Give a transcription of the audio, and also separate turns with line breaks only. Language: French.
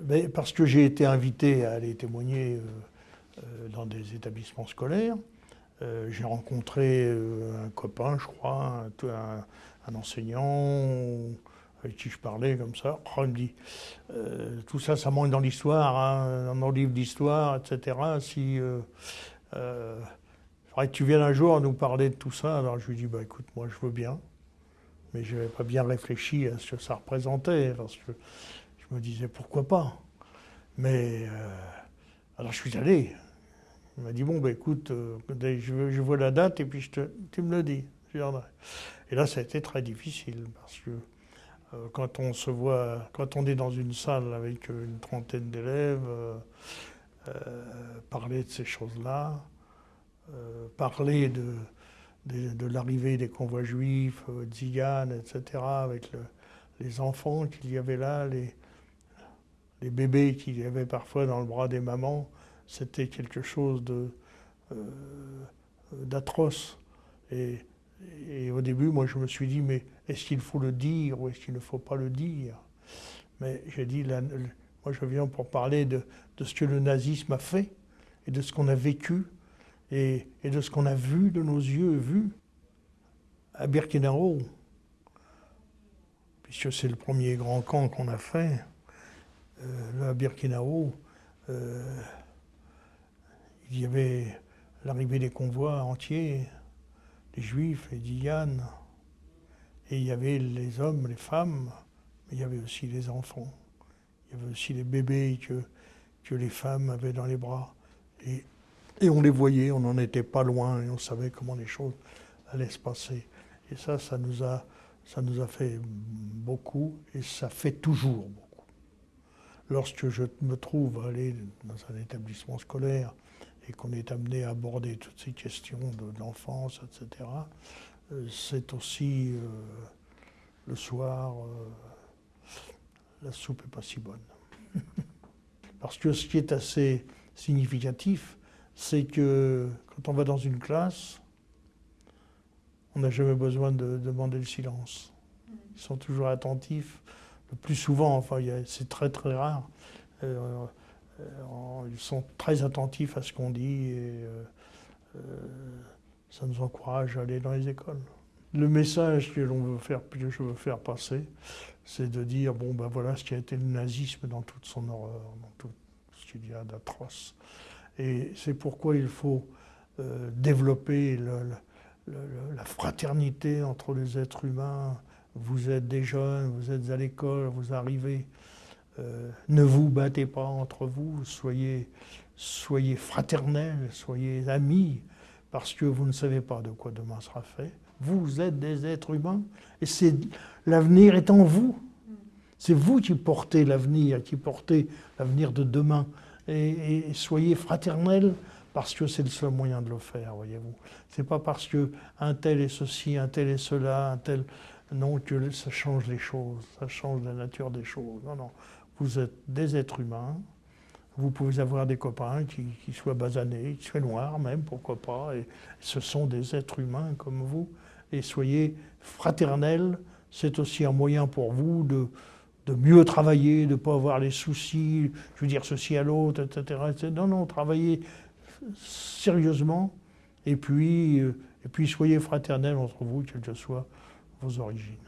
ben, Parce que j'ai été invité à aller témoigner dans des établissements scolaires. j'ai rencontré un copain, je crois, un enseignant avec qui je parlais comme ça. Oh, il me dit, euh, tout ça, ça manque dans l'histoire, hein, dans nos livres d'histoire, etc. Si euh, euh, que tu viennes un jour nous parler de tout ça, alors je lui dis, bah écoute, moi je veux bien, mais je n'avais pas bien réfléchi à ce que ça représentait, je me disais pourquoi pas? Mais euh, alors je suis allé. Il m'a dit, bon, bah écoute, je, je, vois la date et puis je te, tu me le dis. Et là, ça a été très difficile parce que euh, quand on se voit, quand on est dans une salle avec une trentaine d'élèves, euh, euh, parler de ces choses-là, parler de, de, l'arrivée des convois juifs, Zigan, etc., avec les enfants qu'il y avait là, les, les bébés qu'il y avait parfois dans le bras des mamans, c'était quelque chose de d'atroce. Et et au début, moi, je me suis dit, mais est-ce qu'il faut le dire ou est-ce qu'il ne faut pas le dire? Mais j'ai dit, moi, je viens pour parler de, ce que le nazisme a fait et de ce qu'on a vécu et, de ce qu'on a vu de nos yeux, vu à Birkenau. Puisque c'est le premier grand camp qu'on a fait, euh, à Birkenau, euh, il y avait l'arrivée des convois entiers les juifs, les Dianes, et il y avait les hommes, les femmes, mais il y avait aussi les enfants. Il y avait aussi les bébés que, que les femmes avaient dans les bras. Et, et on les voyait, on n'en était pas loin, et on savait comment les choses allaient se passer. Et ça, ça nous a, ça nous a fait beaucoup, et ça fait toujours beaucoup. Lorsque je me trouve aller dans un établissement scolaire, et qu'on est amené à aborder toutes ces questions de, l'enfance, etc., euh, c'est aussi euh, le soir, euh, la soupe n'est pas si bonne. Parce que ce qui est assez significatif, c'est que quand on va dans une classe, on n'a jamais besoin de demander le silence. Ils sont toujours attentifs. Le plus souvent, enfin, c'est très très rare. Euh, ils sont très attentifs à ce qu'on dit et euh, euh, ça nous encourage à aller dans les écoles. Le message que, l'on veut faire, que je veux faire passer, c'est de dire bon ben voilà ce qui a été le nazisme dans toute son horreur, dans tout ce qu'il y a d'atroce. Et c'est pourquoi il faut développer la fraternité entre les êtres humains. Vous êtes des jeunes, vous êtes à l'école, vous arrivez euh, ne vous battez pas entre vous, soyez, soyez fraternels, soyez amis, parce que vous ne savez pas de quoi demain sera fait. Vous êtes des êtres humains et c'est l'avenir est en vous. C'est vous qui portez l'avenir, qui portez l'avenir de demain. Et, soyez fraternels parce que c'est le seul moyen de le faire, voyez-vous. C'est pas parce que un tel est ceci, un tel est cela, un tel non que ça change les choses, ça change la nature des choses. Non, non. Vous êtes des êtres humains. Vous pouvez avoir des copains qui, soient basanés, qui soient noirs même, pourquoi pas. Et ce sont des êtres humains comme vous. Et soyez fraternels. C'est aussi un moyen pour vous de, de mieux travailler, de ne pas avoir les soucis, je veux dire ceci à l'autre, etc., Non, non, travaillez sérieusement. Et puis, euh, et puis soyez fraternels entre vous, quelles que soient os origens.